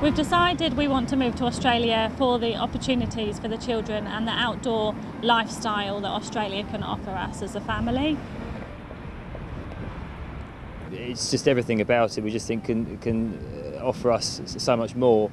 We've decided we want to move to Australia for the opportunities for the children and the outdoor lifestyle that Australia can offer us as a family. It's just everything about it we just think can, can uh, offer us so much more.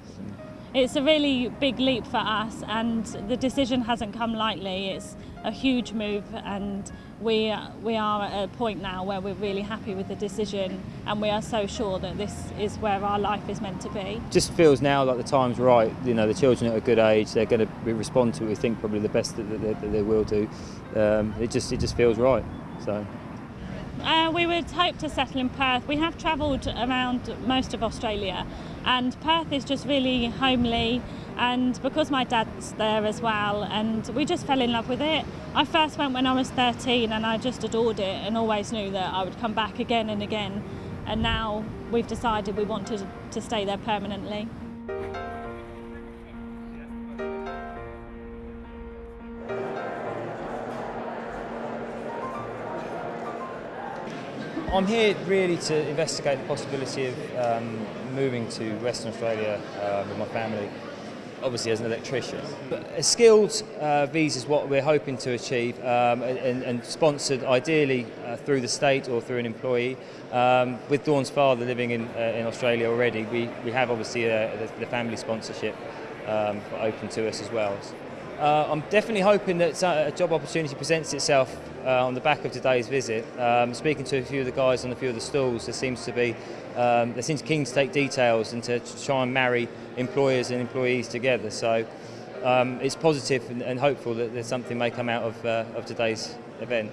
It's a really big leap for us and the decision hasn't come lightly. It's a huge move and we, we are at a point now where we're really happy with the decision and we are so sure that this is where our life is meant to be. Just feels now like the time's right, you know, the children at a good age, they're going to respond to it, we think probably the best that they, that they will do. Um, it, just, it just feels right. So. Uh, we would hope to settle in Perth. We have travelled around most of Australia and Perth is just really homely and because my dad's there as well and we just fell in love with it. I first went when I was 13 and I just adored it and always knew that I would come back again and again and now we've decided we want to, to stay there permanently. I'm here really to investigate the possibility of um, moving to Western Australia uh, with my family, obviously as an electrician. But a skilled uh, visa is what we're hoping to achieve um, and, and, sponsored ideally uh, through the state or through an employee. Um, with Dawn's father living in, uh, in Australia already, we, we have obviously uh, the, the, family sponsorship um, open to us as well. Uh, I'm definitely hoping that a job opportunity presents itself uh, on the back of today's visit. Um, speaking to a few of the guys on a few of the stalls, there seems to be um, they seem keen to take details and to try and marry employers and employees together. So um, it's positive and, and, hopeful that there's something may come out of, uh, of today's event.